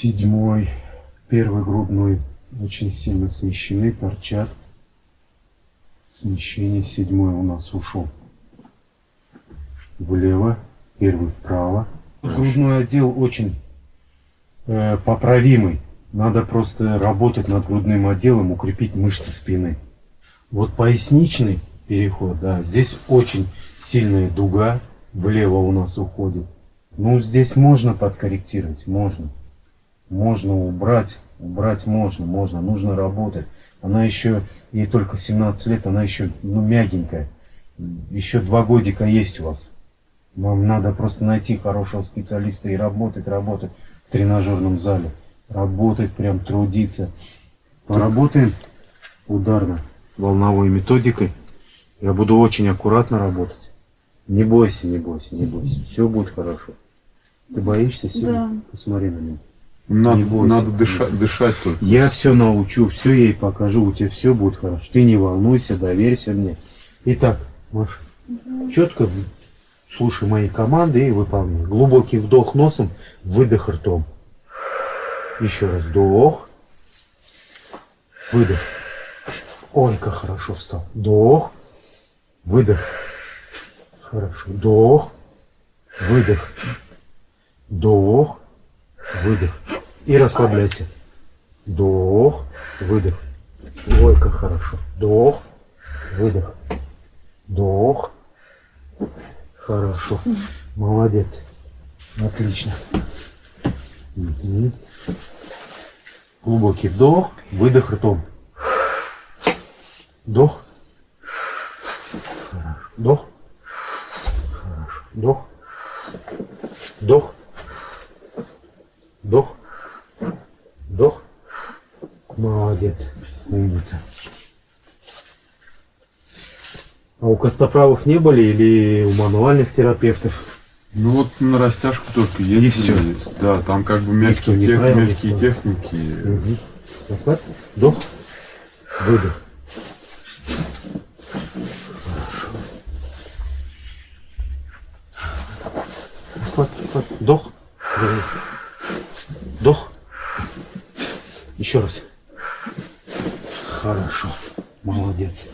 Седьмой. Первый грудной очень сильно смещены, торчат. Смещение седьмой у нас ушел влево, первый вправо. Грудной отдел очень э, поправимый. Надо просто работать над грудным отделом, укрепить мышцы спины. Вот поясничный переход, да, здесь очень сильная дуга влево у нас уходит. Ну, здесь можно подкорректировать, можно. Можно убрать, убрать можно, можно, нужно работать. Она еще, ей только 17 лет, она еще, ну, мягенькая. Еще два годика есть у вас. Вам надо просто найти хорошего специалиста и работать, работать в тренажерном зале работать, прям трудиться. Поработаем ударно волновой методикой. Я буду очень аккуратно работать. Не бойся, не бойся, не бойся. Все будет хорошо. Ты боишься сильно? Да. Посмотри на меня. Надо, не бойся. надо дышать, дышать только. Я все научу, все ей покажу, у тебя все будет хорошо. Ты не волнуйся, доверься мне. Итак, Маша, угу. четко слушай мои команды и выполняй. Глубокий вдох носом, выдох ртом. Еще раз вдох. Выдох. Ой, как хорошо встал. Вдох. Выдох. Хорошо. Вдох. Выдох. Вдох. Выдох. И расслабляйся. Вдох. Выдох. Ой, как хорошо. Вдох. Выдох. Вдох. Хорошо. Молодец. Отлично. Угу. Глубокий вдох, выдох ртом. Вдох. Хорошо. Вдох. Хорошо. Вдох. Вдох. Вдох. Молодец. Умница. А у костоправых не были или у мануальных терапевтов? Ну вот на растяжку только есть. И все. Есть. Да, там как бы мягкие, тех, мягкие техники. Угу. Расслабь. Вдох. Выдох. Расслабь, расслабь. Вдох. Вдох. Еще раз. Хорошо. Молодец.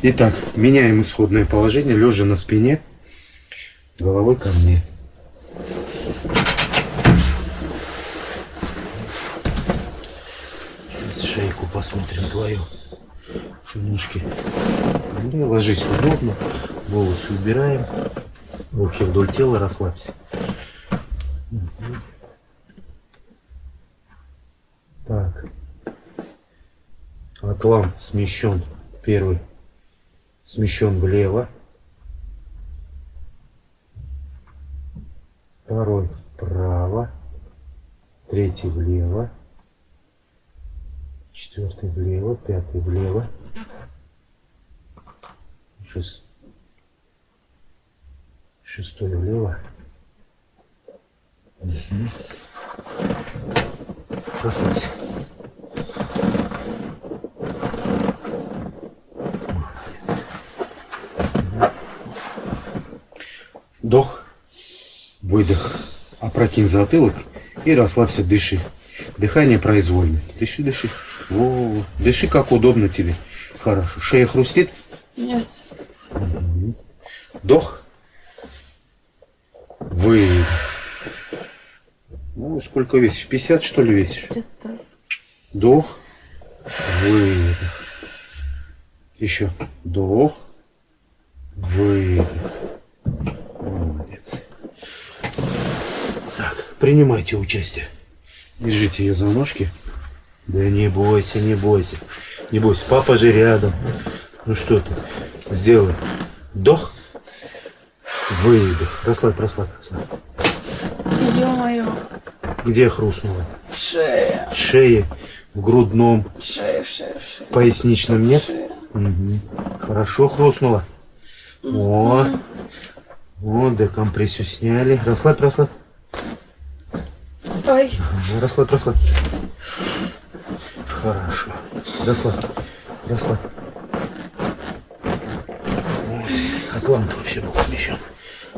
Итак, меняем исходное положение, лежа на спине головой ко мне. Сейчас шейку посмотрим твою. Финушки. Ну, ложись удобно. Волосы убираем. Руки вдоль тела расслабься. Так. Атлант смещен. Первый смещен влево. второй вправо, третий влево, четвертый влево, пятый влево, шест... шестой влево. Угу. Расслабься. Вдох. Выдох. Опрокинь затылок и расслабься, дыши. Дыхание произвольное. Дыши, дыши. Во, дыши как удобно тебе. Хорошо. Шея хрустит? Нет. Вдох. Выдох. Ну, сколько весишь? 50 что ли весишь? Где-то. Вдох. Выдох. Еще. Вдох. Выдох. Молодец. Принимайте участие. Держите ее за ножки. Да не бойся, не бойся. Не бойся, папа же рядом. Ну что ты, сделай. Вдох. Выдох. Расслабь, расслабь, расслабь. Ё-моё. Где хрустнуло? Шея. Шея. В грудном. Шея, шея, шея. Поясничном нет? Шея. Угу. Хорошо хрустнуло. О. О, декомпрессию сняли. Расслабь, расслабь. Ой. Расслабь, расслабь. Хорошо. Расслабь. Расслабь. Атлант вообще был смещен.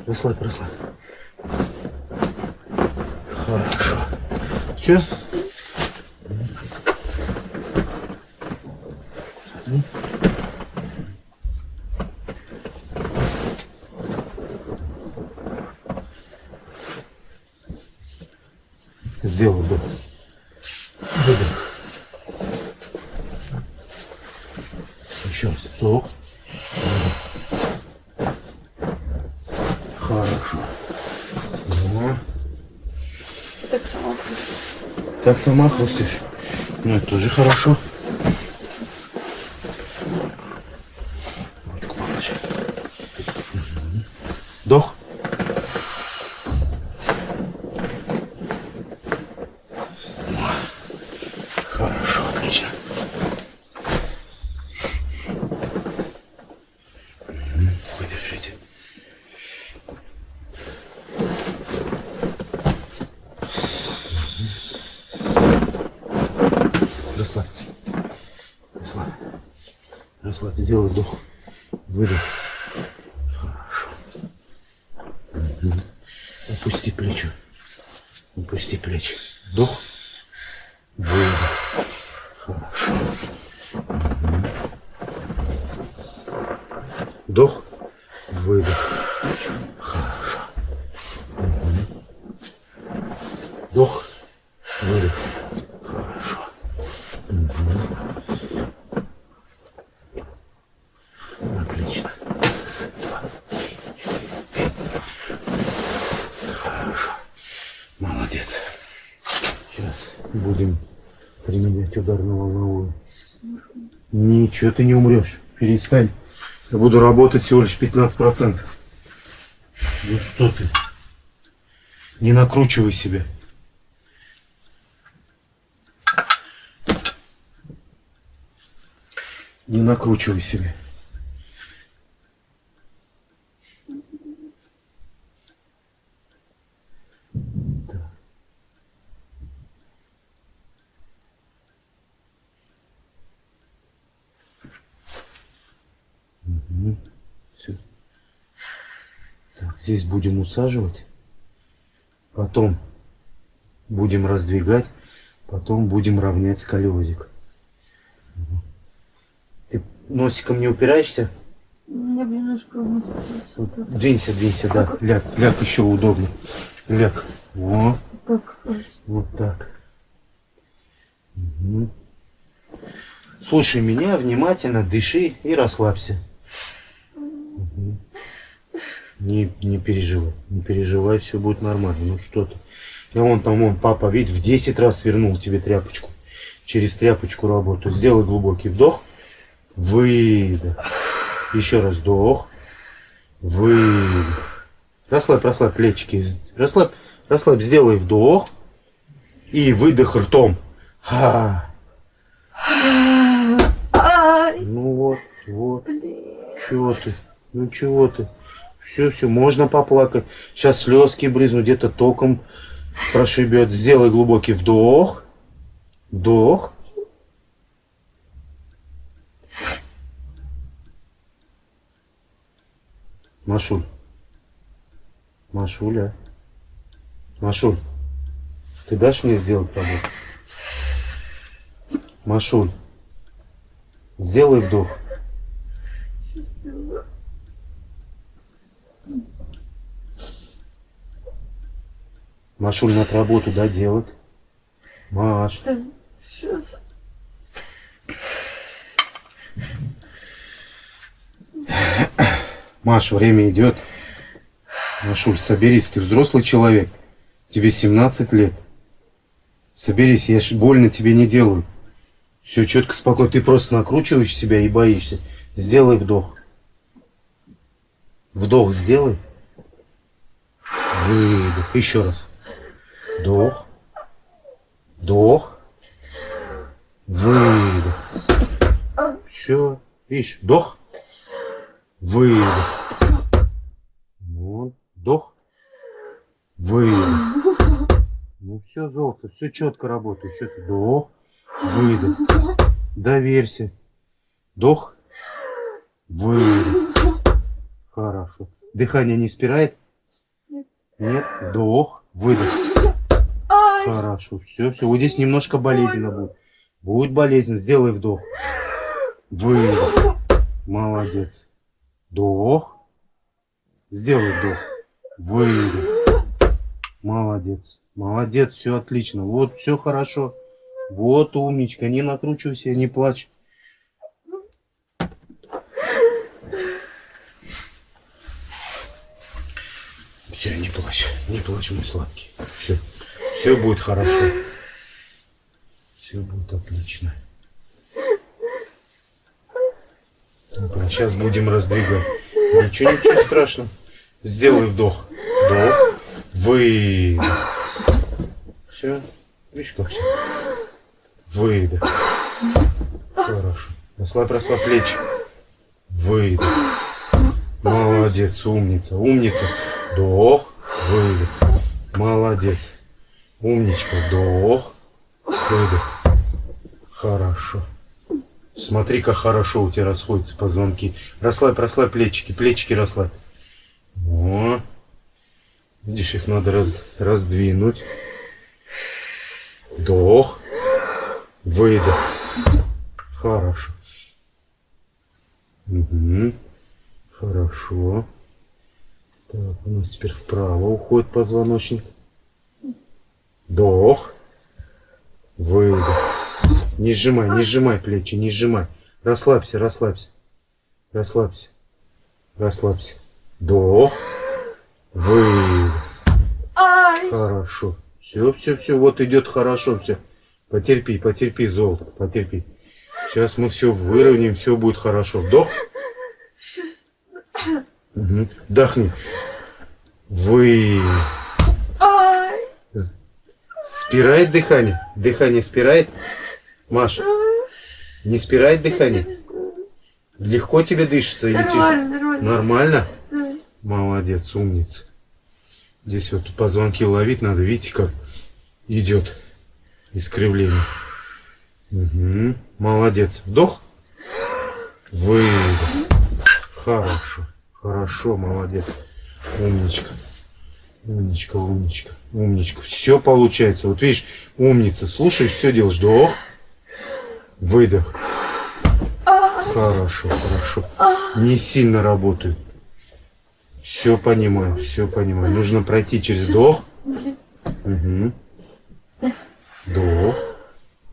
Расслабь, расслабь. Хорошо. Все? Сделай вдох. Выдох. Еще раз. Вдох. Выдох. Хорошо. Ну, Так сама прошу. так сама хрустишь. Ну, это тоже хорошо. Ручку положи. Мгм. Вдох. Хорошо, отлично. Мгм, Выдержите. Расслабь. Расслабь. Расслабь. Сделай вдох. Выдох. Хорошо. Мгм. Опусти плечо. Опусти плечи. Вдох. Выдох. Хорошо. Мгм. Вдох. Выдох. Хорошо. Мгм. Вдох. Выдох. Хорошо. Отлично. Два, три, четыре, пять. Хорошо. Молодец. Сейчас будем применять ударно-волновую. Ничего ты не умрешь. Перестань. Я буду работать всего лишь 15%. Ну что ты? Не накручивай себя. Не накручивай себя. Так, здесь будем усаживать. Потом будем раздвигать. Потом будем равнять сколиозик. Ты носиком не упираешься? Я немножко вниз. Вот, Двинься, двинься, да. Ляг, ляг еще удобно. Ляг. Вот, так, вот так. Мгм. Слушай меня внимательно, дыши и расслабься. Не, не переживай, не переживай, все будет нормально. Ну что ты. Я вон там, вон, папа, видишь, в 10 раз вернул тебе тряпочку. Через тряпочку работаю. Сделай глубокий вдох. Выдох. Еще раз вдох. Выдох. Расслабь, расслабь плечики. Расслабь, расслабь, сделай вдох. И выдох ртом. Ха. Ну вот, вот. блин. Чего ты? Ну чего ты? Все, все, можно поплакать. Сейчас слезки брызнут, где-то током прошибет. Сделай глубокий вдох. Вдох. Машуль. Машуля. Машуль. Ты дашь мне сделать работу? Машуль. Сделай вдох. Машуль, надо работу, да, делать? Маш. Да, сейчас. Маш, время идет. Машуль, соберись, ты взрослый человек. Тебе 17 лет. Соберись, я ж больно тебе не делаю. Все четко, спокойно. Ты просто накручиваешь себя и боишься. Сделай вдох. Вдох сделай. Выдох. Еще раз. Вдох. Вдох. Выдох. Все. Видишь, вдох. Выдох. Вот. Вдох. Выдох. Ну все, золото, все четко работает. Что ты? Вдох. Выдох. Доверься. Вдох. Выдох. Хорошо. Дыхание не спирает? Нет. Нет. Вдох. Выдох. Хорошо. Все, все. Вот здесь немножко болезненно будет. Будет болезненно. Сделай вдох. Выдох. Молодец. Вдох. Сделай вдох. Выдох. Молодец. Молодец, все отлично. Вот, все хорошо. Вот умничка. Не накручивайся, не плачь. Все, не плачь. Не плачь, мой сладкий. Все. Все будет хорошо. Все будет отлично. сейчас будем раздвигать. Ничего, ничего страшного. Сделай вдох. Вдох. Выдох. Все. Видишь, как все. Выдох. Хорошо. Расслабь, расслабь плечи. Выдох. Молодец, умница, умница. Вдох, выдох. Молодец. Умничка, вдох, выдох. Хорошо. Смотри, как хорошо у тебя расходятся позвонки. Расслабь, расслабь плечики, плечики расслабь. О. Видишь, их надо раз, раздвинуть. Вдох. Выдох. Хорошо. Угу. Хорошо. Так, у нас теперь вправо уходит позвоночник. Вдох. Выдох. Не сжимай, не сжимай плечи, не сжимай. Расслабься, расслабься. Расслабься. Расслабься. Вдох. Выдох. Хорошо. Все, все, все. Вот идет хорошо все. Потерпи, потерпи, золото, потерпи. Сейчас мы все выровняем, все будет хорошо. Вдох. Угу. Вдохни. Вы. Спирает дыхание? Дыхание спирает? Маша, не спирает дыхание? Легко тебе дышится? Нормально, или нормально. Нормально? Молодец, умница. Здесь вот позвонки ловить надо, видите, как идет искривление. Угу. Молодец. Вдох. Выдох. Хорошо. Хорошо, молодец. Умничка. Умничка, умничка, умничка. Все получается. Вот видишь, умница. Слушаешь, все делаешь. Вдох. Выдох. Хорошо, хорошо. Не сильно работает. Все понимаю, все понимаю. Нужно пройти через вдох. Угу. Вдох.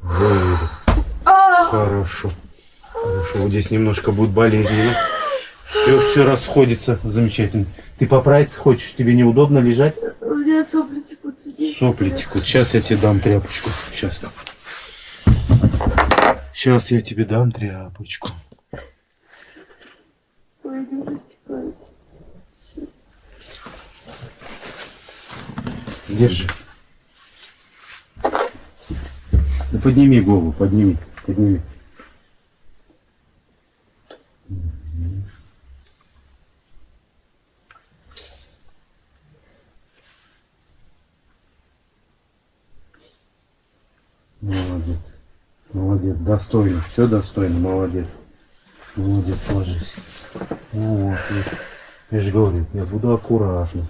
Выдох. Хорошо. Хорошо. Вот здесь немножко будет болезненно. Все, все расходится. Замечательно. Ты поправиться хочешь? Тебе неудобно лежать? У меня сопли текут. Сопли текут. Сейчас я тебе дам тряпочку. Сейчас дам. Сейчас я тебе дам тряпочку. Ой. Держи. Ну, подними голову, подними, подними. Молодец. Молодец, достойно. Все достойно, молодец. Молодец, ложись. Ну вот, видишь. я же говорю, я буду аккуратно.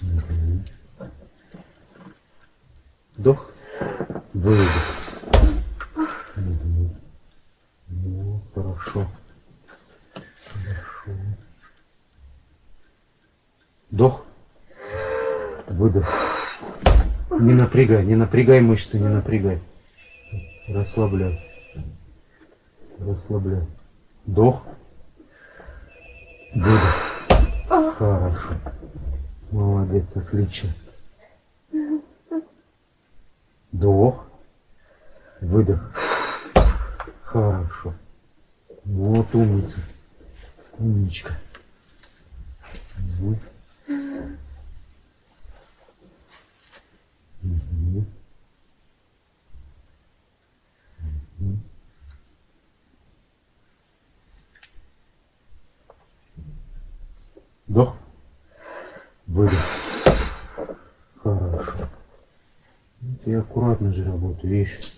Мгм. Вдох. Выдох. Ну, хорошо. Хорошо. Вдох. Выдох. Не напрягай, не напрягай мышцы, не напрягай. Расслабляй. Расслабляй. Вдох. Выдох. Хорошо. Молодец, отлично. Вдох. Выдох. Хорошо. Вот умница. Умничка. Мгм. Вдох. Выдох. Хорошо. Ты аккуратно же работаю, видишь?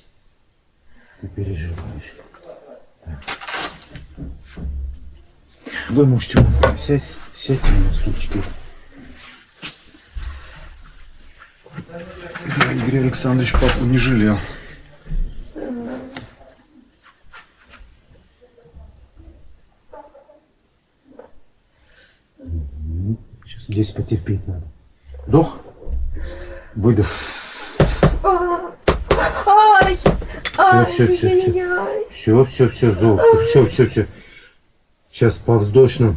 Ты переживаешь. Так. Вы можете сядь, сядьте на стульчики. Игорь Александрович папу не жалел. Сейчас здесь потерпеть надо. Вдох. Выдох. Все, все, все, все. Все, все, все, золото. Все, все, все. Сейчас по вздошным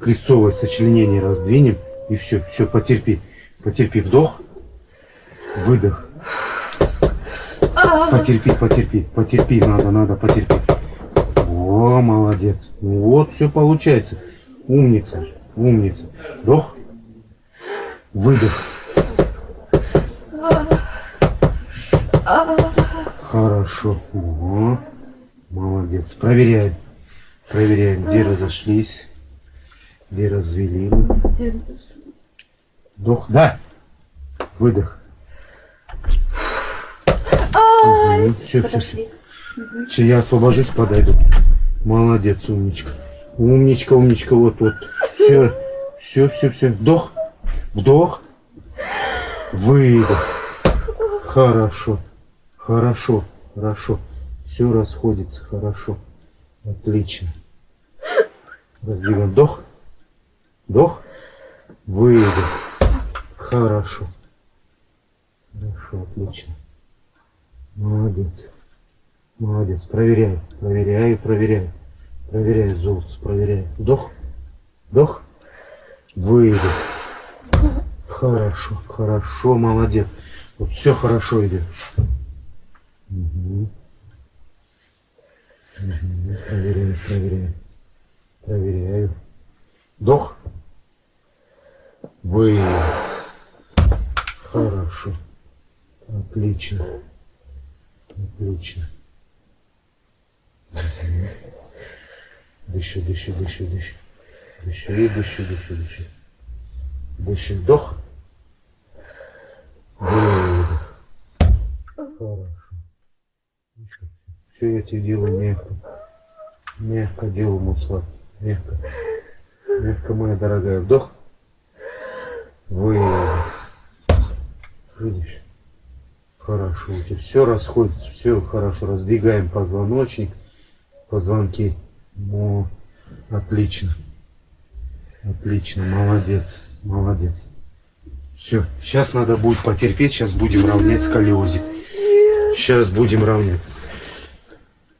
крестцовое сочленение раздвинем. И все, все, потерпи. Потерпи. Вдох. Выдох. Потерпи, потерпи, потерпи, надо, надо, потерпи. О, молодец. Вот, все получается. Умница, умница. Вдох. Выдох. Хорошо. О, молодец. Проверяем. Проверяем, где разошлись, где развели. Везде разошлись. Вдох. Да. Выдох. Ай! Все, все, все. Все, я освобожусь, подойду. Молодец, умничка. Умничка, умничка, вот, вот. Все, все, все, все. Вдох, вдох, выдох. Хорошо, хорошо, хорошо. Все расходится, хорошо. Отлично. Раздвигаем. Вдох, вдох, выдох. Хорошо. Хорошо, отлично. Молодец. Молодец. Проверяю, проверяю, проверяю. Проверяю золото, проверяю. Вдох, вдох, выдох. Хорошо, хорошо, молодец. Вот все хорошо идет. Мгм. Мгм. Проверяю, проверяю. Проверяю. Вдох. Выдох. Хорошо. Отлично. Отлично. Мгм. Дыши, дыши, дыши, дыши. Дыши, и дыши, дыши, дыши. Вдох. Хорошо. Все я тебе делаю мягко. Мягко делаю, мой. Мягко. Мягко, моя дорогая. Вдох. Выдох. Видишь? Хорошо, у тебя все расходится, все хорошо. Раздвигаем позвоночник, позвонки. О, отлично. Отлично, молодец, молодец. Все, сейчас надо будет потерпеть, сейчас будем равнять сколиозик. Сейчас будем равнять.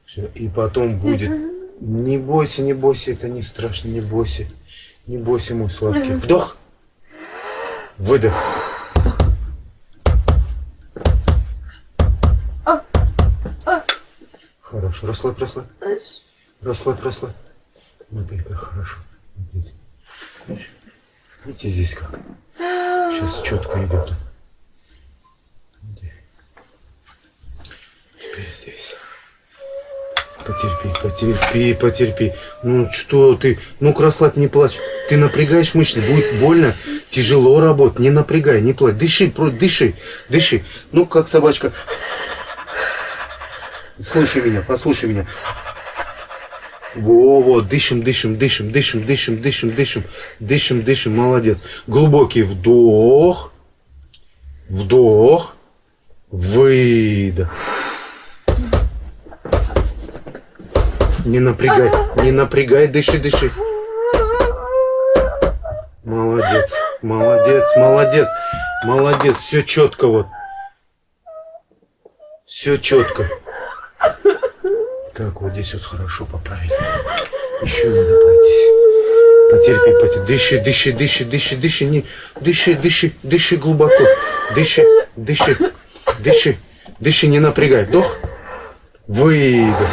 Всё, И потом будет. Не бойся, не бойся, это не страшно, не бойся. Не бойся, мой сладкий. Вдох. Выдох. Хорошо, расслабь, расслабь. Расслабь, расслабь. Смотри, как хорошо. Смотрите. Видите здесь как? Сейчас четко идет. Теперь здесь. Потерпи, потерпи, потерпи. Ну что ты? Ну-ка расслабь, не плачь. Ты напрягаешь мышцы, будет больно, тяжело работать. Не напрягай, не плачь. Дыши, дыши, дыши. Ну, как собачка. Слушай меня, послушай меня. Во, вот, дышим, дышим, дышим, дышим, дышим, дышим, дышим, дышим, дышим, молодец. Глубокий вдох, вдох, выдох. Не напрягай, не напрягай, дыши, дыши. Молодец, молодец, молодец, молодец, все четко вот. Все четко. Так, вот здесь вот хорошо поправили. Еще надо пройтись. Потерпи, потерпи. Дыши, дыши, дыши, дыши, дыши, не, дыши, дыши, дыши глубоко. Дыши, дыши, дыши, дыши, не напрягай. Вдох, выдох.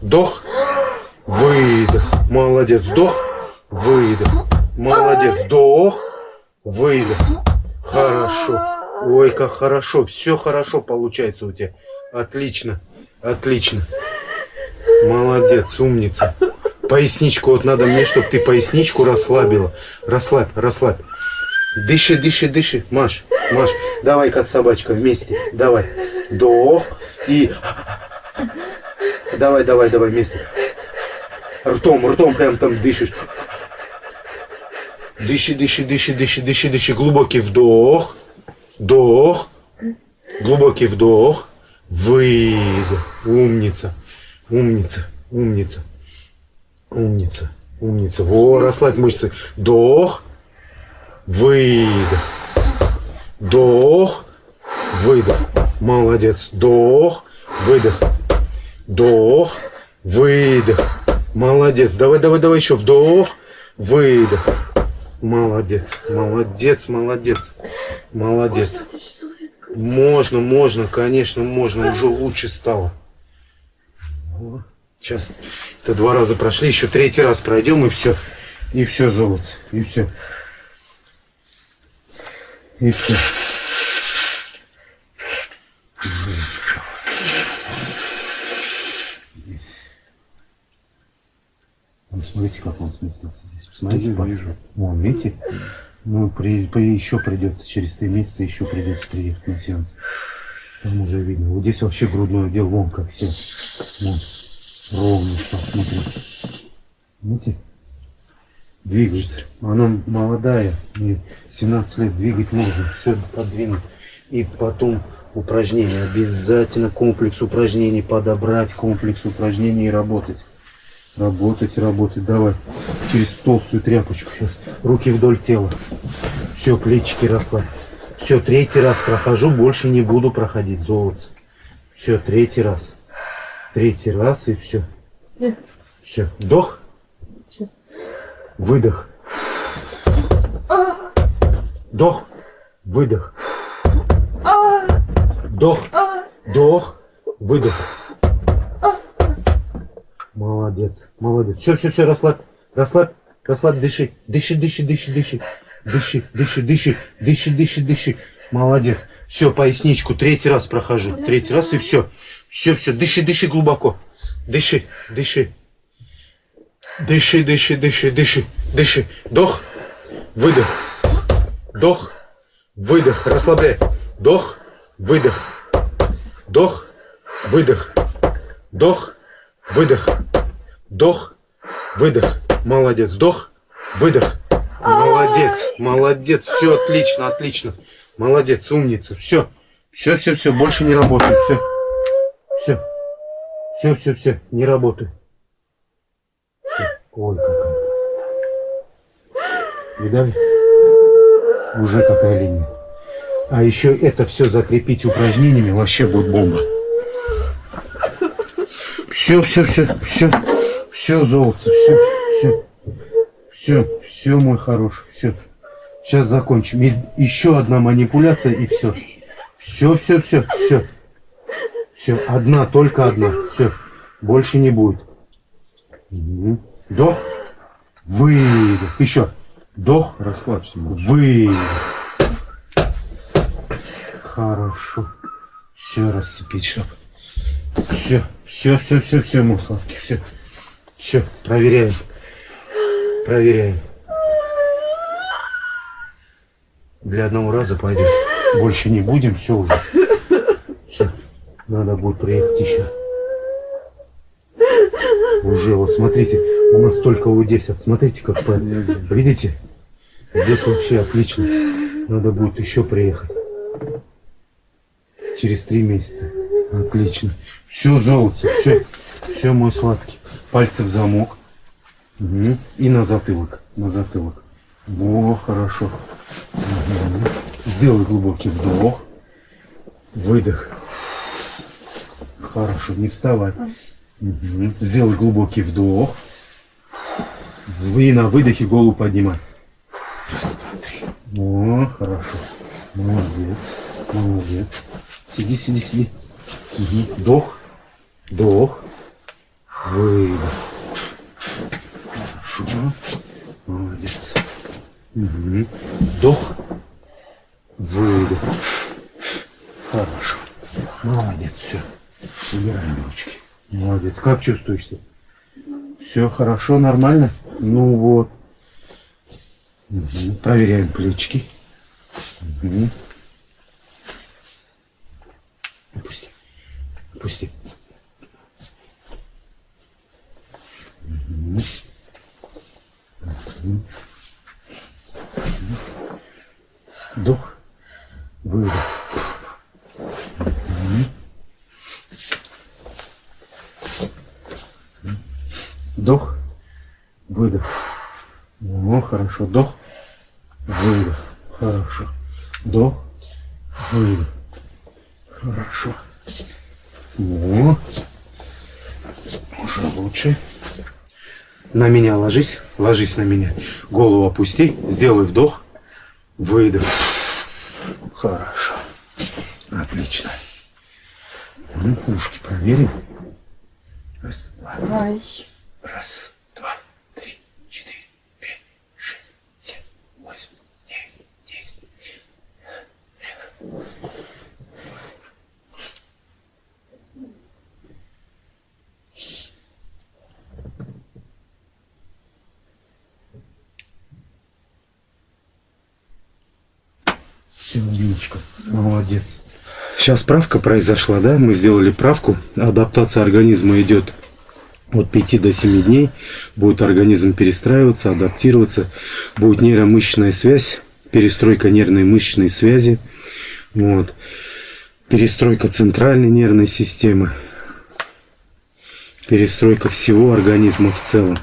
Вдох, выдох. Молодец. Вдох, выдох. Молодец. Вдох, выдох. Хорошо. Ой, как хорошо. Все хорошо получается у тебя. Отлично. Отлично. Молодец, умница. Поясничку вот надо мне, чтобы ты поясничку расслабила. Расслабь, расслабь. Дыши, дыши, дыши. Маш, Маш, давай как собачка вместе. Давай. Вдох и... Давай, давай, давай вместе. Ртом, ртом прям там дышишь. Дыши, дыши, дыши, дыши, дыши, дыши. Глубокий вдох. Вдох. Глубокий вдох. Выдох. Умница. Умница. Умница. Умница. Умница. Во, расслабь мышцы. Вдох. Выдох. Вдох. Выдох. Молодец. Вдох. Выдох. Вдох. Выдох. Молодец. Давай, давай, давай еще. Вдох. Выдох. Молодец. Молодец, молодец. Молодец. Можно можно, конечно, можно. Уже лучше стало. Вот. Сейчас это два раза прошли, еще третий раз пройдем и все. И все, золото. И все. И все. Ну, смотрите, как он сместился здесь. Посмотрите, Я вижу. Вон, видите? Ну, при, при- еще придется, через три месяца еще придется приехать на сеанс. Там уже видно. Вот здесь вообще грудной отдел, вон как сел. Вон. Ровно стал, смотрите. Видите? Двигается. Она молодая, ей 17 лет двигать можно. Все подвинуть. И потом упражнения. Обязательно комплекс упражнений подобрать, комплекс упражнений и работать. Работать, работать. Давай. Через толстую тряпочку сейчас. Руки вдоль тела. Все, плечики расслабь. Все, третий раз прохожу, больше не буду проходить золото. Все, третий раз. Третий раз и все. Нет. Все. Вдох, Сейчас. выдох. Вдох, выдох. Вдох, вдох, выдох. Молодец, молодец. Все, все, все, расслабь, расслабь, расслабь, дыши, дыши, дыши, дыши, дыши. Дыши, дыши, дыши, дыши, дыши, дыши. Молодец. Все, поясничку третий раз прохожу. Третий раз и все. Все, все, дыши, дыши глубоко. Дыши, дыши. Дыши, дыши, дыши, дыши, дыши. Вдох, выдох. Вдох, выдох. Расслабляй. Вдох, выдох. Вдох, выдох. Вдох, выдох. Вдох, выдох. Молодец. Вдох, выдох. Молодец, молодец. Все отлично, отлично. Молодец, умница. Все, все, все, все. Больше не работаю. Все, все, все, все, все. Не работаю. Всё. Ой, какая. Видали? Уже какая линия. А еще это все закрепить упражнениями, вообще будет бомба. Все, все, все, все, все, золото, все, все, все, все, мой хороший, все. Сейчас закончим. И еще одна манипуляция и все. Все, все, все, все. Все, одна, только одна. Все, больше не будет. Мгм. Вдох, выдох. Еще. Вдох, Расслабься, выдох. Хорошо. Все рассыпить, чтоб. Все, все, все, все, все, мой сладкий, все. Все, проверяем. Проверяем. Для одного раза пойдет. Больше не будем, все уже. Все. Надо будет приехать еще. Уже, вот смотрите, у нас только вот здесь, вот смотрите, как по- Видите? Здесь вообще отлично. Надо будет еще приехать. Через три месяца. Отлично. Все, золото, все. Все, мой сладкий. Пальцы в замок. Мгм. И на затылок. На затылок. Во, хорошо. Мгм. Сделай глубокий вдох. Выдох. Хорошо, не вставай. Мгм. Сделай глубокий вдох. И на выдохе голову поднимай. Раз, два, три. О, хорошо. Молодец. Молодец. Сиди, сиди, сиди. Мгм. Вдох. Вдох. Выдох. Хорошо. Молодец. Мгм. Вдох. Выдох. Хорошо. Молодец, все. Убираем ручки. Молодец. Как чувствуешься? Все хорошо, нормально? Ну вот. Мгм. Проверяем плечики. Мгм. Опусти. Опусти. Мгм. Мгм. Вдох. Выдох. Мгм. Вдох. Выдох. О, хорошо. Вдох. Выдох. Хорошо. Вдох. Выйду. Хорошо. Ну, уже лучше. На меня ложись, ложись на меня. Голову опусти, сделай вдох, выдох. Хорошо. Отлично. Ну, ушки проверим. Раз, два. Раз, молодец. Сейчас правка произошла, да? Мы сделали правку. Адаптация организма идет от 5 до 7 дней. Будет организм перестраиваться, адаптироваться. Будет нейромышечная связь, перестройка нервной мышечной связи. Вот. Перестройка центральной нервной системы. Перестройка всего организма в целом.